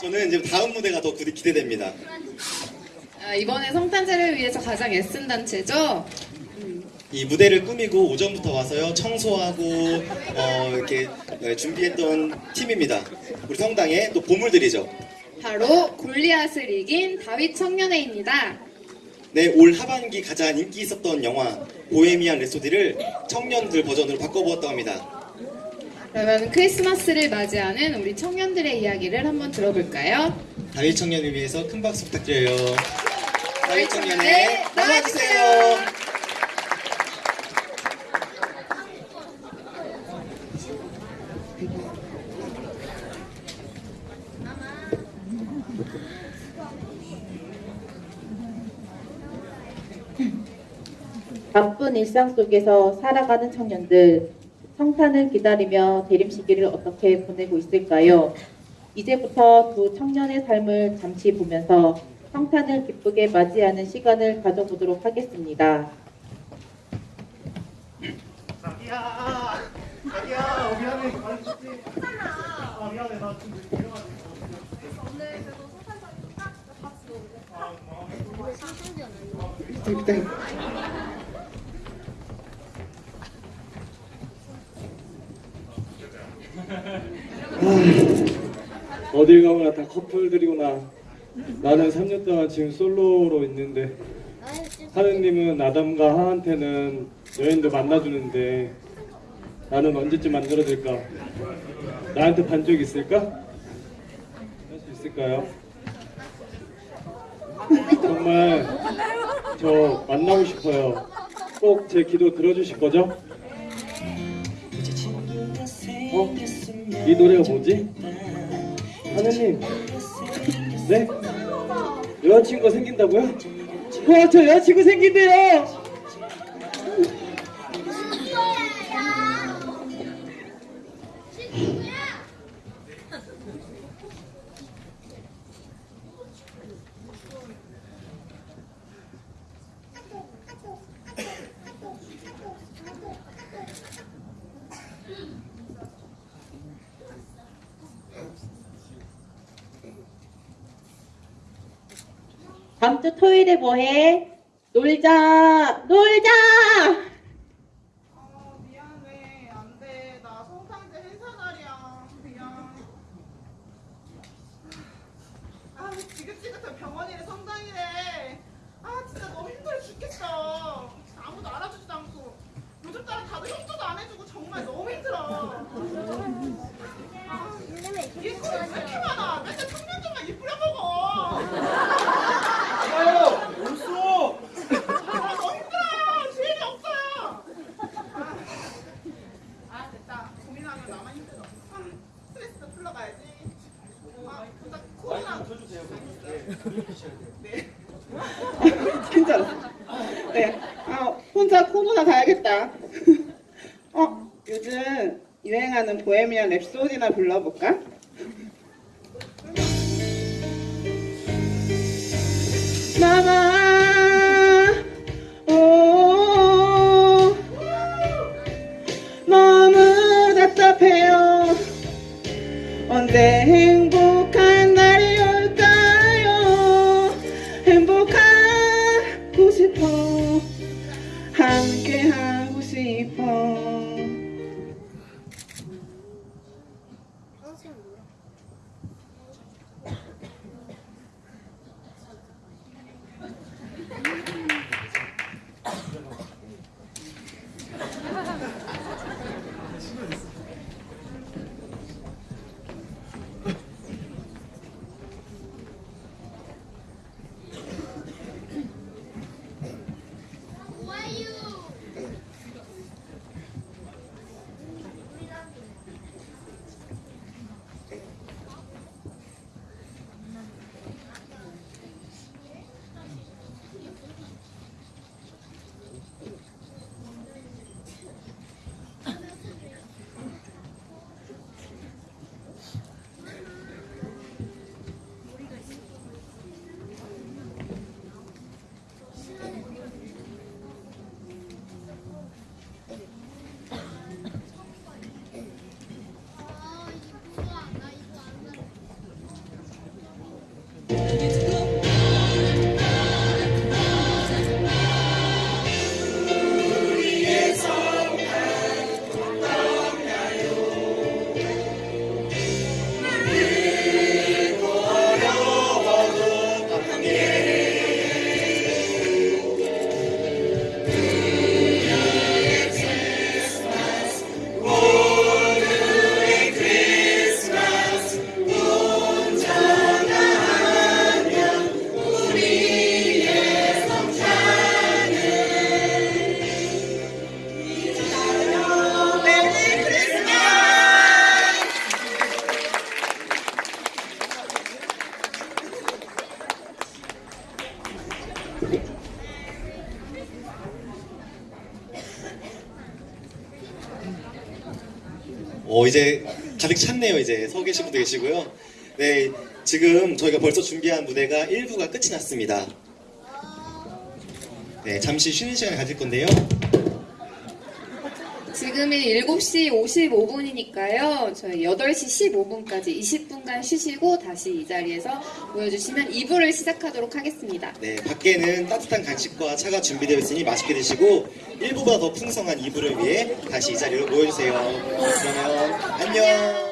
저는 이제 다음 무대가 더 기- 기대됩니다. 아, 이번에 성탄제를 위해서 가장 애쓴 단체죠? 이 무대를 꾸미고 오전부터 와서요 청소하고 어, 이렇게 네, 준비했던 팀입니다. 우리 성당에 또 보물들이죠. 바로 골리앗을 이긴 다윗 청년회입니다. 네, 올 하반기 가장 인기 있었던 영화 보헤미안 랩소디를 청년들 버전으로 바꿔보았다고 합니다. 그러면 크리스마스를 맞이하는 우리 청년들의 이야기를 한번 들어볼까요? 다윗 청년을 위해서 큰 박수 부탁드려요. 다윗 다윗 청년에 나와주세요. 바쁜 일상 속에서 살아가는 청년들, 성탄을 기다리며 대림 시기를 어떻게 보내고 있을까요? 이제부터 두 청년의 삶을 잠시 보면서 성탄을 기쁘게 맞이하는 시간을 가져보도록 하겠습니다. 자기야, 자기야, 미안해. 아, 미안해. 나 지금 내려가지고. 어딜 가거나 다 커플들이구나. 나는 3년 동안 지금 솔로로 있는데 하느님은 아담과 하한테는 여인도 만나주는데 나는 언제쯤 만들어질까? 나한테 반적 있을까? 할 수 있을까요? 정말 저 만나고 싶어요. 꼭 제 기도 들어주실 거죠? 어? 이 노래가 뭐지? 하느님 네? 여자친구가 생긴다고요? 와, 저 여자친구 생긴대요! 다음 주 토요일에 뭐해? 놀자! 놀자! 아아 지긋지긋한 병원이래 성당이래 아 진짜 너무 힘들어 죽겠어 아무도 알아주지도 않고 요즘 따라 다들 협조도 안 해주고 정말 너무 힘들어 아, 일거리 왜 이렇게 많아 맨날 청년들만 이쁘려 먹어 아유, 올수! 아 너무 힘들어 주인이 없어요 아, 아 됐다 고민하면 나만 힘들어 아, 스트레스도 풀러가야지 아 혼자 괜찮아. 네. 아, 혼자 코로나 가야겠다. 어, 요즘 유행하는 보헤미안 랩소디나 불러볼까? 오, 너무 답답해요. 언제 하 어, 이제 가득 찼네요. 이제 서 계신 분도 계시고요. 네, 지금 저희가 벌써 준비한 무대가 1부가 끝이 났습니다. 네, 잠시 쉬는 시간을 가질 건데요. 지금이 7시 55분이니까요. 저희 8시 15분까지 20분간 쉬시고 다시 이 자리에서 모여주시면 2부를 시작하도록 하겠습니다. 네, 밖에는 따뜻한 간식과 차가 준비되어 있으니 맛있게 드시고 1부보다 더 풍성한 2부를 위해 다시 이 자리로 모여주세요. 그러면 안녕.